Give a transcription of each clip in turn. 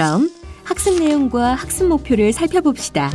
그럼 학습 내용과 학습 목표를 살펴봅시다.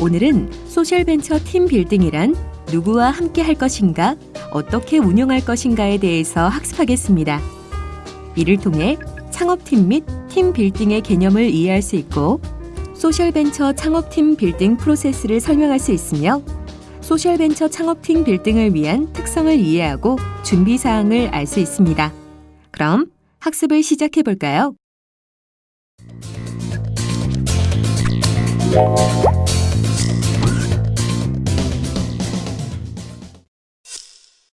오늘은 social venture team building이란 누구와 함께 할 것인가, 어떻게 운영할 것인가에 대해서 학습하겠습니다. 이를 통해 창업팀 및 team building의 개념을 이해할 수 있고 social venture 창업팀 빌딩 프로세스를 설명할 수 있으며 social venture 창업팀 building을 위한 특성을 이해하고 준비 사항을 알 수 있습니다. 그럼 학습을 시작해 볼까요?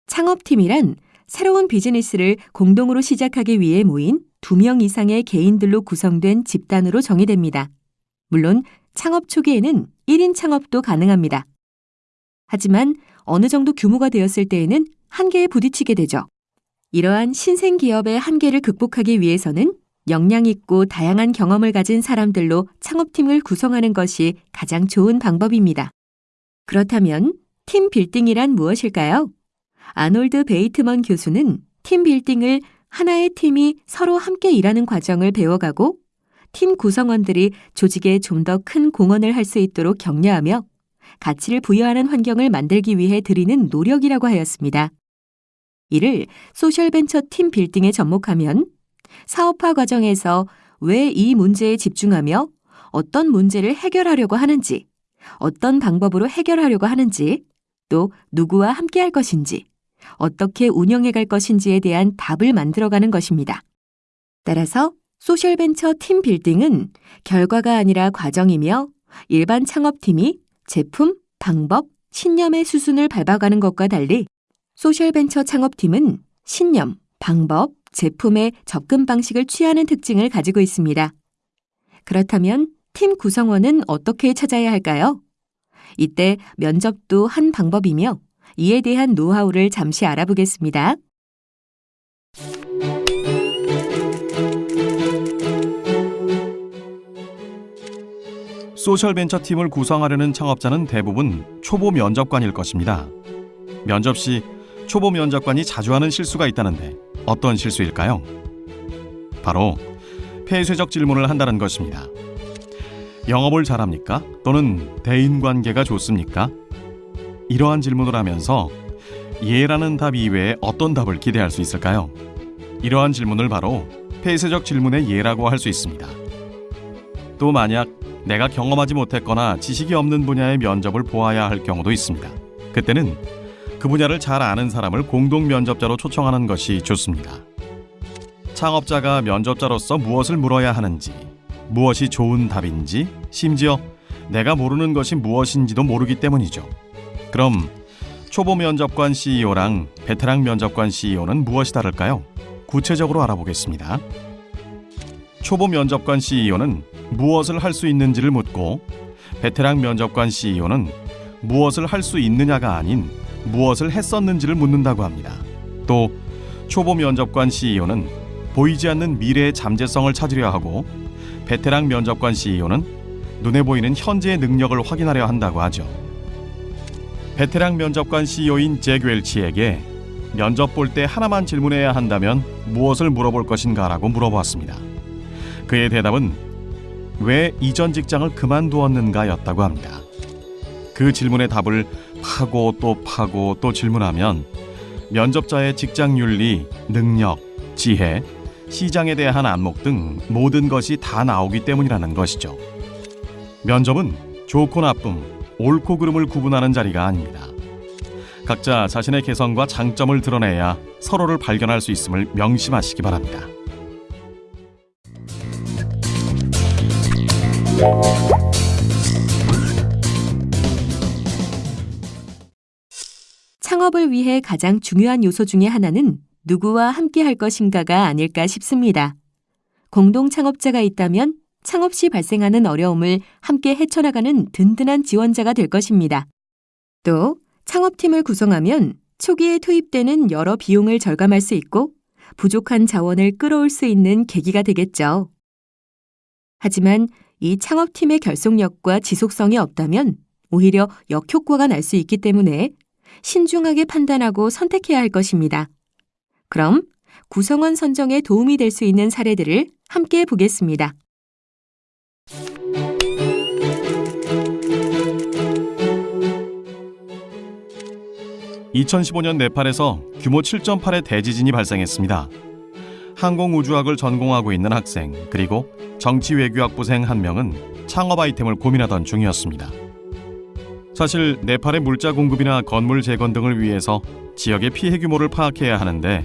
창업팀이란 새로운 비즈니스를 공동으로 시작하기 위해 모인 두 명 이상의 개인들로 구성된 집단으로 정의됩니다. 물론 창업 초기에는 1인 창업도 가능합니다. 하지만 어느 정도 규모가 되었을 때에는 한계에 부딪히게 되죠. 이러한 신생 기업의 한계를 극복하기 위해서는 역량 있고 다양한 경험을 가진 사람들로 창업팀을 구성하는 것이 가장 좋은 방법입니다. 그렇다면 팀 빌딩이란 무엇일까요? 아놀드 베이트먼 교수는 팀 빌딩을 하나의 팀이 서로 함께 일하는 과정을 배워가고 팀 구성원들이 조직에 좀 더 큰 공헌을 할 수 있도록 격려하며 가치를 부여하는 환경을 만들기 위해 들이는 노력이라고 하였습니다. 이를 소셜벤처 팀 빌딩에 접목하면 사업화 과정에서 왜 이 문제에 집중하며 어떤 문제를 해결하려고 하는지, 어떤 방법으로 해결하려고 하는지, 또 누구와 함께 할 것인지, 어떻게 운영해 갈 것인지에 대한 답을 만들어가는 것입니다. 따라서 소셜벤처 팀 빌딩은 결과가 아니라 과정이며 일반 창업팀이 제품, 방법, 신념의 수순을 밟아가는 것과 달리 소셜벤처 창업팀은 신념, 방법, 제품의 접근 방식을 취하는 특징을 가지고 있습니다. 그렇다면 팀 구성원은 어떻게 찾아야 할까요? 이때 면접도 한 방법이며 이에 대한 노하우를 잠시 알아보겠습니다. 소셜벤처 팀을 구성하려는 창업자는 대부분 초보 면접관일 것입니다. 면접 시 초보 면접관이 자주 하는 실수가 있다는데 어떤 실수일까요? 바로 폐쇄적 질문을 한다는 것입니다. 영업을 잘합니까? 또는 대인관계가 좋습니까? 이러한 질문을 하면서 예라는 답 이외에 어떤 답을 기대할 수 있을까요? 이러한 질문을 바로 폐쇄적 질문의 예라고 할 수 있습니다. 또 만약 내가 경험하지 못했거나 지식이 없는 분야의 면접을 보아야 할 경우도 있습니다. 그때는 그 분야를 잘 아는 사람을 공동 면접자로 초청하는 것이 좋습니다. 창업자가 면접자로서 무엇을 물어야 하는지, 무엇이 좋은 답인지, 심지어 내가 모르는 것이 무엇인지도 모르기 때문이죠. 그럼 초보 면접관 CEO랑 베테랑 면접관 CEO는 무엇이 다를까요? 구체적으로 알아보겠습니다. 초보 면접관 CEO는 무엇을 할 수 있는지를 묻고 베테랑 면접관 CEO는 무엇을 할 수 있느냐가 아닌 무엇을 했었는지를 묻는다고 합니다. 또 초보 면접관 CEO는 보이지 않는 미래의 잠재성을 찾으려 하고 베테랑 면접관 CEO는 눈에 보이는 현재의 능력을 확인하려 한다고 하죠. 베테랑 면접관 CEO인 잭 웰치에게 면접 볼 때 하나만 질문해야 한다면 무엇을 물어볼 것인가라고 물어보았습니다. 그의 대답은 왜 이전 직장을 그만두었는가였다고 합니다. 그 질문의 답을 파고 또 파고 또 질문하면 면접자의 직장 윤리, 능력, 지혜, 시장에 대한 안목 등 모든 것이 다 나오기 때문이라는 것이죠. 면접은 좋고 나쁨, 옳고 그름을 구분하는 자리가 아닙니다. 각자 자신의 개성과 장점을 드러내야 서로를 발견할 수 있음을 명심하시기 바랍니다. 창업을 위해 가장 중요한 요소 중의 하나는 누구와 함께 할 것인가가 아닐까 싶습니다. 공동 창업자가 있다면 창업 시 발생하는 어려움을 함께 헤쳐나가는 든든한 지원자가 될 것입니다. 또 창업팀을 구성하면 초기에 투입되는 여러 비용을 절감할 수 있고 부족한 자원을 끌어올 수 있는 계기가 되겠죠. 하지만 이 창업팀의 결속력과 지속성이 없다면 오히려 역효과가 날 수 있기 때문에 신중하게 판단하고 선택해야 할 것입니다. 그럼 구성원 선정에 도움이 될 수 있는 사례들을 함께 보겠습니다. (2015년) 네팔에서 규모 (7.8의) 대지진이 발생했습니다. 항공우주학을 전공하고 있는 학생 그리고 정치외교학부생 한 명은 창업 아이템을 고민하던 중이었습니다. 사실 네팔의 물자 공급이나 건물 재건 등을 위해서 지역의 피해 규모를 파악해야 하는데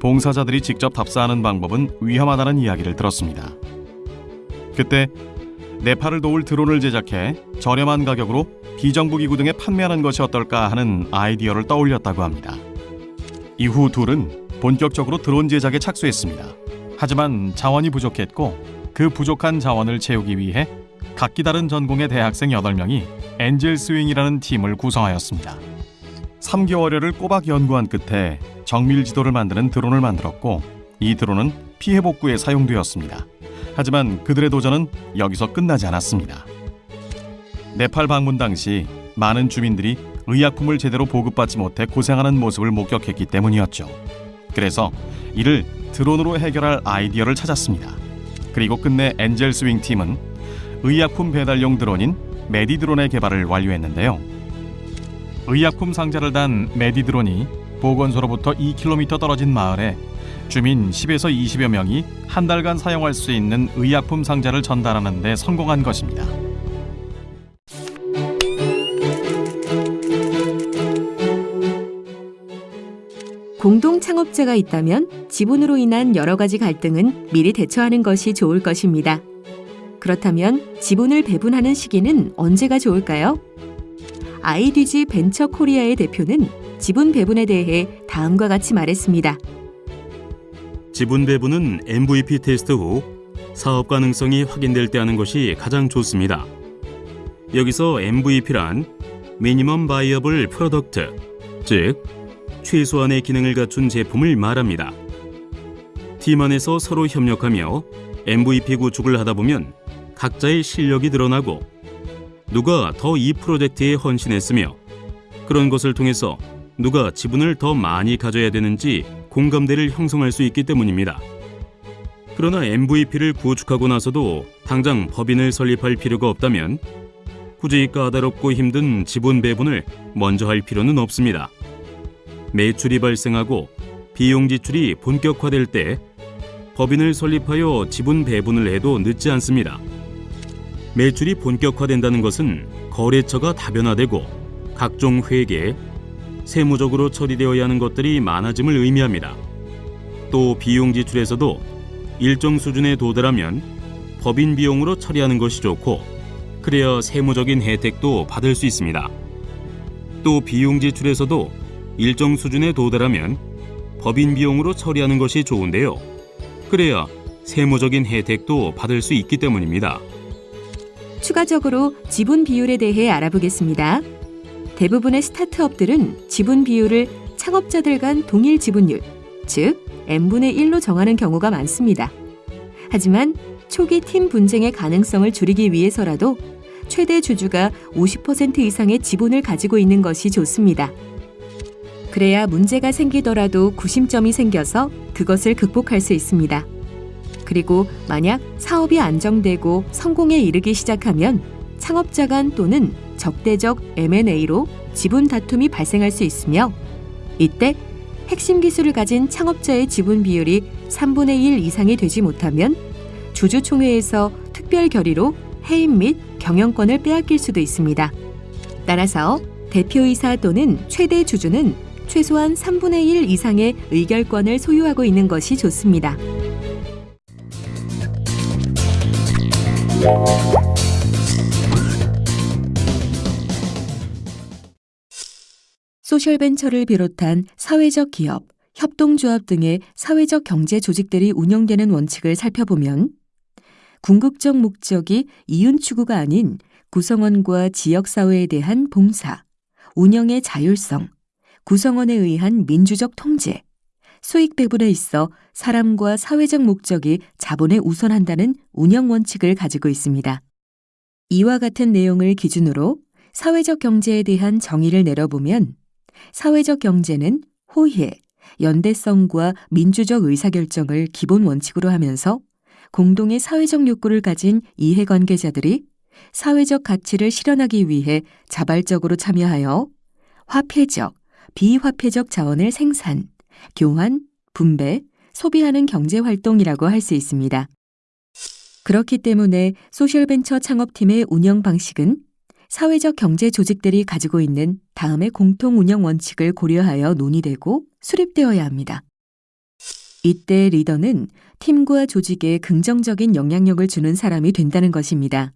봉사자들이 직접 답사하는 방법은 위험하다는 이야기를 들었습니다. 그때 네팔을 도울 드론을 제작해 저렴한 가격으로 비정부 기구 등에 판매하는 것이 어떨까 하는 아이디어를 떠올렸다고 합니다. 이후 둘은 본격적으로 드론 제작에 착수했습니다. 하지만 자원이 부족했고 그 부족한 자원을 채우기 위해 각기 다른 전공의 대학생 8명이 엔젤 스윙이라는 팀을 구성하였습니다. 3개월여를 꼬박 연구한 끝에 정밀 지도를 만드는 드론을 만들었고 이 드론은 피해 복구에 사용되었습니다. 하지만 그들의 도전은 여기서 끝나지 않았습니다. 네팔 방문 당시 많은 주민들이 의약품을 제대로 보급받지 못해 고생하는 모습을 목격했기 때문이었죠. 그래서 이를 드론으로 해결할 아이디어를 찾았습니다. 그리고 끝내 엔젤 스윙 팀은 의약품 배달용 드론인 메디드론의 개발을 완료했는데요. 의약품 상자를 단 메디드론이 보건소로부터 2km 떨어진 마을에 주민 10에서 20여 명이 한 달간 사용할 수 있는 의약품 상자를 전달하는 데 성공한 것입니다. 공동 창업자가 있다면 지분으로 인한 여러 가지 갈등은 미리 대처하는 것이 좋을 것입니다. 그렇다면 지분을 배분하는 시기는 언제가 좋을까요? IDG 벤처 코리아의 대표는 지분 배분에 대해 다음과 같이 말했습니다. 지분 배분은 MVP 테스트 후 사업 가능성이 확인될 때 하는 것이 가장 좋습니다. 여기서 MVP란 minimum viable product, 즉 최소한의 기능을 갖춘 제품을 말합니다. 팀 안에서 서로 협력하며 MVP 구축을 하다 보면 각자의 실력이 드러나고 누가 더 이 프로젝트에 헌신했으며 그런 것을 통해서 누가 지분을 더 많이 가져야 되는지 공감대를 형성할 수 있기 때문입니다. 그러나 MVP를 구축하고 나서도 당장 법인을 설립할 필요가 없다면 굳이 까다롭고 힘든 지분 배분을 먼저 할 필요는 없습니다. 매출이 발생하고 비용 지출이 본격화될 때 법인을 설립하여 지분 배분을 해도 늦지 않습니다. 매출이 본격화된다는 것은 거래처가 다변화되고 각종 회계, 세무적으로 처리되어야 하는 것들이 많아짐을 의미합니다. 또 비용 지출에서도 일정 수준에 도달하면 법인 비용으로 처리하는 것이 좋고 그래야 세무적인 혜택도 받을 수 있습니다. 또 비용 지출에서도 일정 수준에 도달하면 법인 비용으로 처리하는 것이 좋은데요. 그래야 세무적인 혜택도 받을 수 있기 때문입니다. 추가적으로 지분 비율에 대해 알아보겠습니다. 대부분의 스타트업들은 지분 비율을 창업자들 간 동일 지분율, 즉 n분의 1로 정하는 경우가 많습니다. 하지만 초기 팀 분쟁의 가능성을 줄이기 위해서라도 최대 주주가 50% 이상의 지분을 가지고 있는 것이 좋습니다. 그래야 문제가 생기더라도 구심점이 생겨서 그것을 극복할 수 있습니다. 그리고 만약 사업이 안정되고 성공에 이르기 시작하면 창업자 간 또는 적대적 M&A로 지분 다툼이 발생할 수 있으며 이때 핵심 기술을 가진 창업자의 지분 비율이 3분의 1 이상이 되지 못하면 주주총회에서 특별 결의로 해임 및 경영권을 빼앗길 수도 있습니다. 따라서 대표이사 또는 최대 주주는 최소한 3분의 1 이상의 의결권을 소유하고 있는 것이 좋습니다. 소셜벤처를 비롯한 사회적 기업, 협동조합 등의 사회적 경제 조직들이 운영되는 원칙을 살펴보면 궁극적 목적이 이윤 추구가 아닌 구성원과 지역사회에 대한 봉사, 운영의 자율성, 구성원에 의한 민주적 통제, 수익 배분에 있어 사람과 사회적 목적이 자본에 우선한다는 운영 원칙을 가지고 있습니다. 이와 같은 내용을 기준으로 사회적 경제에 대한 정의를 내려보면 사회적 경제는 호혜, 연대성과 민주적 의사결정을 기본 원칙으로 하면서 공동의 사회적 욕구를 가진 이해관계자들이 사회적 가치를 실현하기 위해 자발적으로 참여하여 화폐적, 비화폐적 자원을 생산, 교환, 분배, 소비하는 경제 활동이라고 할 수 있습니다. 그렇기 때문에 소셜벤처 창업팀의 운영 방식은 사회적 경제 조직들이 가지고 있는 다음의 공통 운영 원칙을 고려하여 논의되고 수립되어야 합니다. 이때 리더는 팀과 조직에 긍정적인 영향력을 주는 사람이 된다는 것입니다.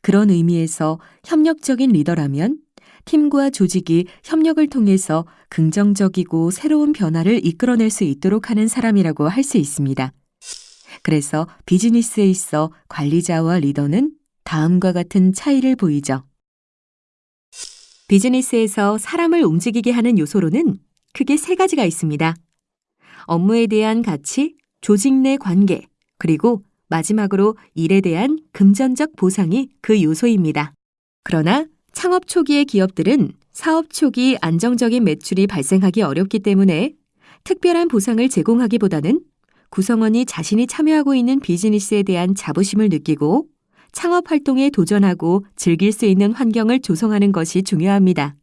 그런 의미에서 협력적인 리더라면 팀과 조직이 협력을 통해서 긍정적이고 새로운 변화를 이끌어낼 수 있도록 하는 사람이라고 할 수 있습니다. 그래서 비즈니스에 있어 관리자와 리더는 다음과 같은 차이를 보이죠. 비즈니스에서 사람을 움직이게 하는 요소로는 크게 세 가지가 있습니다. 업무에 대한 가치, 조직 내 관계, 그리고 마지막으로 일에 대한 금전적 보상이 그 요소입니다. 그러나 창업 초기의 기업들은 사업 초기 안정적인 매출이 발생하기 어렵기 때문에 특별한 보상을 제공하기보다는 구성원이 자신이 참여하고 있는 비즈니스에 대한 자부심을 느끼고 창업 활동에 도전하고 즐길 수 있는 환경을 조성하는 것이 중요합니다.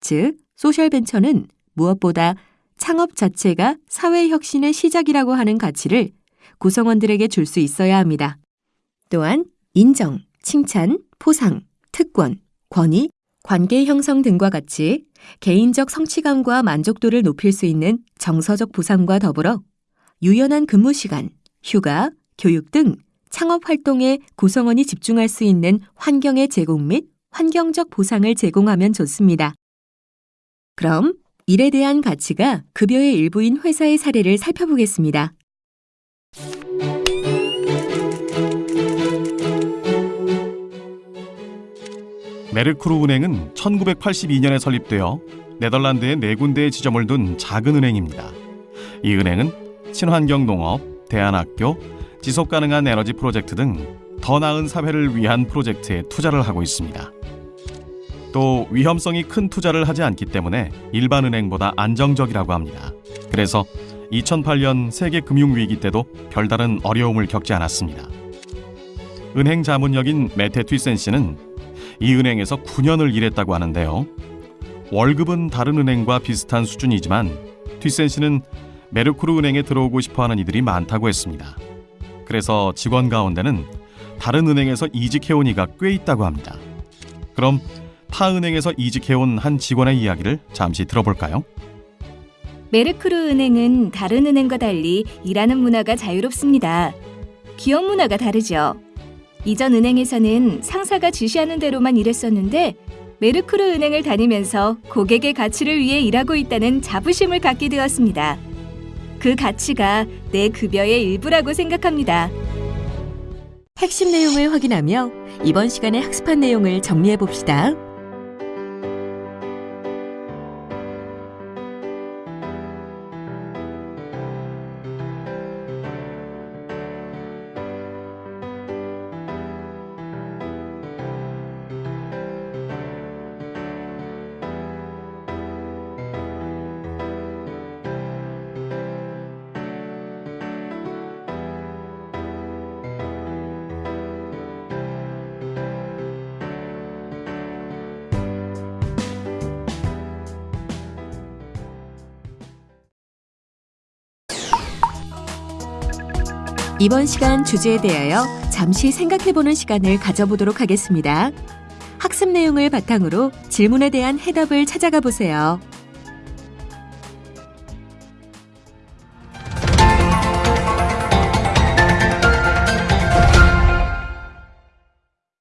즉, 소셜벤처는 무엇보다 창업 자체가 사회 혁신의 시작이라고 하는 가치를 구성원들에게 줄 수 있어야 합니다. 또한 인정, 칭찬, 포상, 특권, 권위, 관계 형성 등과 같이 개인적 성취감과 만족도를 높일 수 있는 정서적 보상과 더불어 유연한 근무 시간, 휴가, 교육 등 창업 활동에 구성원이 집중할 수 있는 환경의 제공 및 환경적 보상을 제공하면 좋습니다. 그럼 일에 대한 가치가 급여의 일부인 회사의 사례를 살펴보겠습니다. 메르크루 은행은 1982년에 설립되어 네덜란드에 네 군데의 지점을 둔 작은 은행입니다. 이 은행은 친환경 농업, 대안학교, 지속 가능한 에너지 프로젝트 등 더 나은 사회를 위한 프로젝트에 투자를 하고 있습니다. 또 위험성이 큰 투자를 하지 않기 때문에 일반 은행보다 안정적이라고 합니다. 그래서 2008년 세계 금융 위기 때도 별다른 어려움을 겪지 않았습니다. 은행 자문역인 메테 튀센 씨는 이 은행에서 9년을 일했다고 하는데요. 월급은 다른 은행과 비슷한 수준이지만 튀센 씨는 메르쿠르 은행에 들어오고 싶어하는 이들이 많다고 했습니다. 그래서 직원 가운데는 다른 은행에서 이직해온 이가 꽤 있다고 합니다. 그럼 타 은행에서 이직해온 한 직원의 이야기를 잠시 들어볼까요? 메르크르 은행은 다른 은행과 달리 일하는 문화가 자유롭습니다. 기업 문화가 다르죠. 이전 은행에서는 상사가 지시하는 대로만 일했었는데 메르크르 은행을 다니면서 고객의 가치를 위해 일하고 있다는 자부심을 갖게 되었습니다. 그 가치가 내 급여의 일부라고 생각합니다. 핵심 내용을 확인하며 이번 시간에 학습한 내용을 정리해 봅시다. 이번 시간 주제에 대하여 잠시 생각해보는 시간을 가져보도록 하겠습니다. 학습 내용을 바탕으로 질문에 대한 해답을 찾아가 보세요.